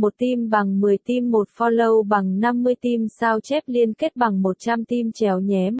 1 tim bằng 10 tim 1 follow bằng 50 tim sao chép liên kết bằng 100 tim chéo nhém.